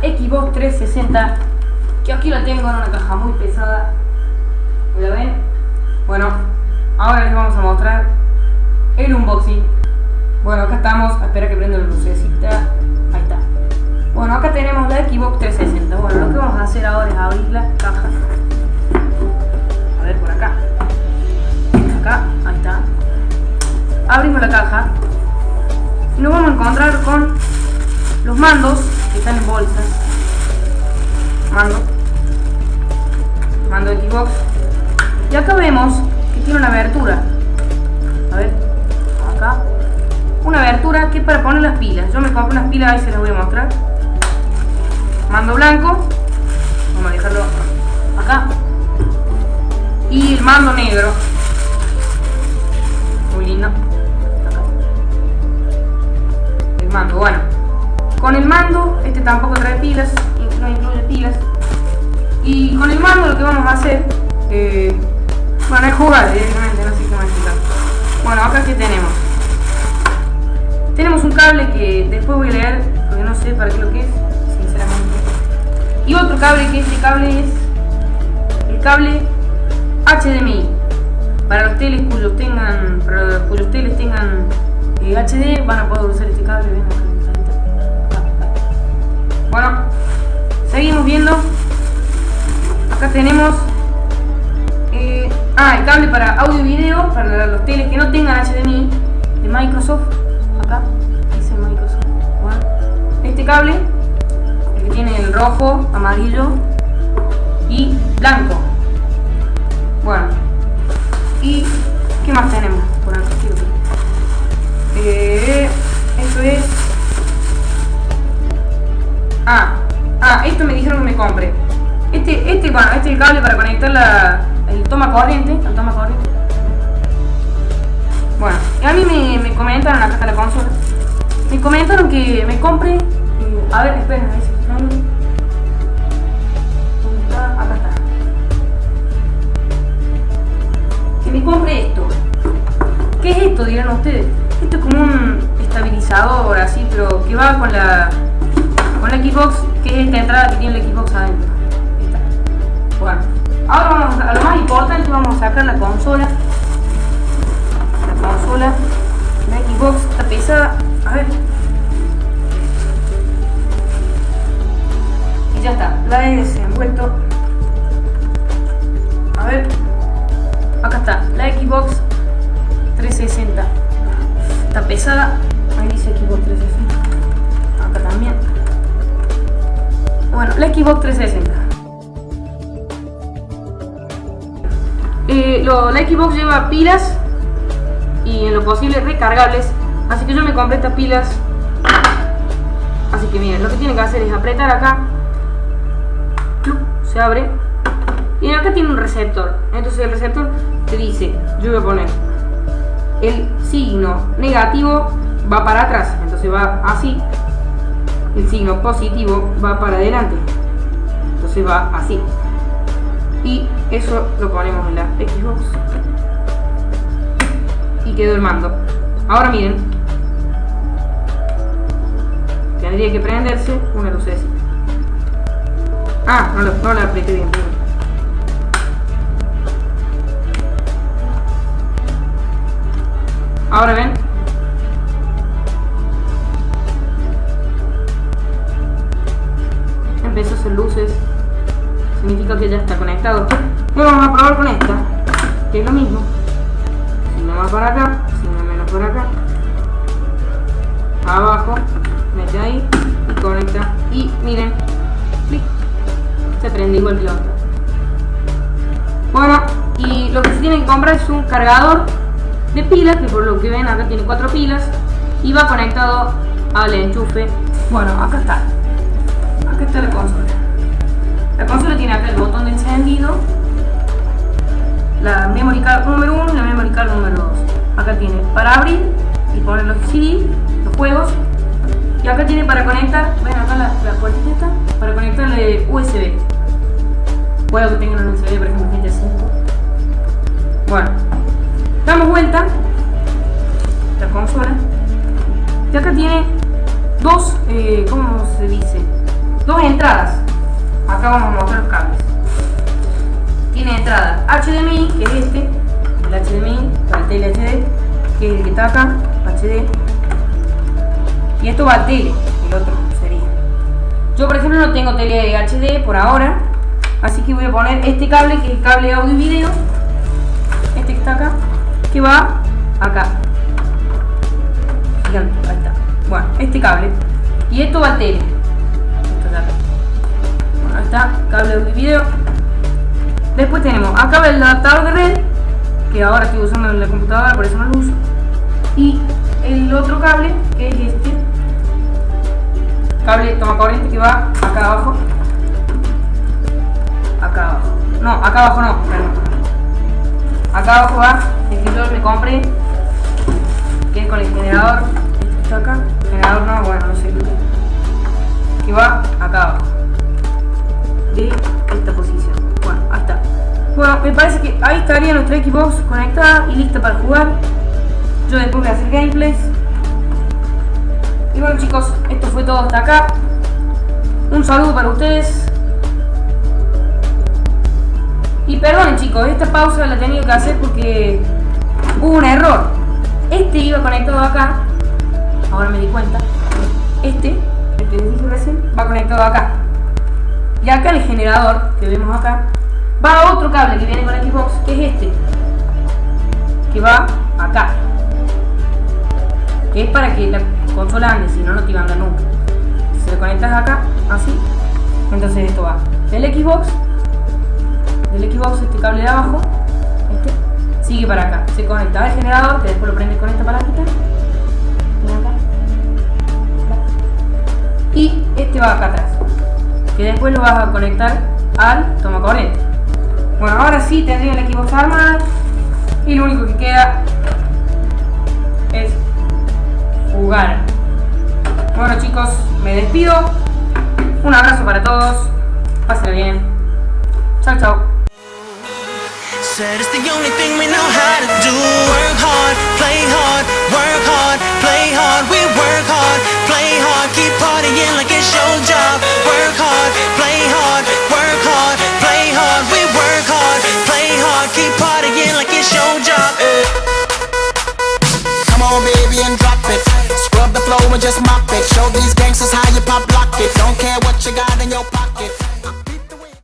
Xbox 360 que aquí la tengo en una caja muy pesada. ¿la ven? bueno, ahora les vamos a mostrar el unboxing. Bueno, acá estamos, espera que prenda la lucecita. Ahí está. Bueno, acá tenemos la Xbox 360 mando. Mando Xbox. Y acá vemos que tiene una abertura. A ver acá. Una abertura que es para poner las pilas. Yo me compré unas pilas ahí se las voy a mostrar. Mando blanco y con el mando lo que vamos a hacer eh, bueno es jugar directamente no sé qué más bueno acá que tenemos. Tenemos un cable que después voy a leer porque no sé para qué lo que es sinceramente. Y otro cable que este cable es el cable HDMI para los teles cuyos tengan cuyos teles tengan eh, HD van a poder usar este cable bueno seguimos viendo acá tenemos eh, ah el cable para audio y video para los teles que no tengan HDMI de Microsoft acá dice Microsoft este cable el que tiene el rojo amarillo y blanco toma corriente el toma corriente bueno a mí me, me comentaron acá está la consola me comentaron que me compre a ver esperen a ver si me compre esto. ¿Qué es esto? Dirán ustedes. Esto es como un estabilizador así, pero que va con la con la Xbox, que es esta entrada que tiene la Xbox adentro. Bueno, ahora vamos a, lo más importante, vamos a sacar la consola. La consola, la Xbox está pesada. A ver. Y ya está, la he desenvuelto. A ver. Acá está, la Xbox 360. Está pesada. Ahí dice Xbox 360. Acá también. Bueno, la Xbox 360. Eh, la Xbox lleva pilas y en lo posible recargables. Así que yo me compré estas pilas. Así que miren, lo que tienen que hacer es apretar acá. Se abre y acá tiene un receptor. Entonces el receptor te dice, yo voy a poner el signo negativo va para atrás, entonces va así. El signo positivo va para adelante, entonces va así. Y eso lo ponemos en la Xbox. Y quedó el mando. Ahora miren, tendría que prenderse una lucecita. Ah, no, no la apreté bien. Ahora ven. Significa que ya está conectado. Bueno, vamos a probar con esta. Que es lo mismo. Si no más para acá, si no menos por acá. Abajo. Mete ahí. Y conecta. Y miren. Clic. Se prende igual que. Bueno, y lo que se tiene que comprar es un cargador de pilas, que por lo que ven acá tiene cuatro pilas y va conectado al enchufe. Bueno, acá está. Acá está la consola. La consola tiene acá el botón de encendido, la memory card número 1 y la memory card número 2. Acá tiene para abrir y poner los CD, los juegos. Y acá tiene para conectar, ven acá la, la puertita para conectarle USB. Puedo que tengan un USB, por ejemplo, GTA 5. Bueno, damos vuelta la consola y acá tiene dos, eh, ¿cómo se dice? entradas. Acá vamos a mostrar los cables. Tiene entrada HDMI, que es este, el HDMI, para el tele HD, que es el que está acá, HD. Y esto va a tele, el otro sería. Yo por ejemplo no tengo tele HD por ahora, así que voy a poner este cable, que es el cable audio y video, este que está acá, que va acá. Fíjate, ahí está. Bueno, este cable. Y esto va a tele. Está, cable audio y video. Después tenemos acá el adaptador de red, que ahora estoy usando en la computadora, por eso no lo uso. Y el otro cable, que es este. Cable toma corriente que va acá abajo. Acá abajo. No, acá abajo no, perdón. Acá abajo va el que yo me compré, que es con el generador. Este está acá. Generador no, bueno, no sé. Que va acá abajo. De esta posición. Bueno, ahí está. Bueno, me parece que ahí estaría nuestra Xbox conectada y lista para jugar. Yo después voy a hacer gameplays. Y bueno chicos, esto fue todo hasta acá. Un saludo para ustedes. Y perdonen chicos, esta pausa la tenía que hacer porque hubo un error. Este iba conectado acá. Ahora me di cuenta. Este, el que les dije recién, va conectado acá. Y acá el generador que vemos acá va otro cable que viene con Xbox, que es este. Que va acá. Que es para que la consola ande, si no, no te iba a andar nunca. Si lo conectas acá, así, entonces esto va del Xbox, del Xbox este cable de abajo, este, sigue para acá. Se conecta al generador, que después lo prendes con esta palanquita. Y este va acá atrás, que después lo vas a conectar al toma corriente. Bueno, ahora sí tendría el Xbox armado y lo único que queda es jugar. Bueno chicos, me despido. Un abrazo para todos. Pásenlo bien. Chao, chao. Keep partying like it's your job. Work hard, play hard, work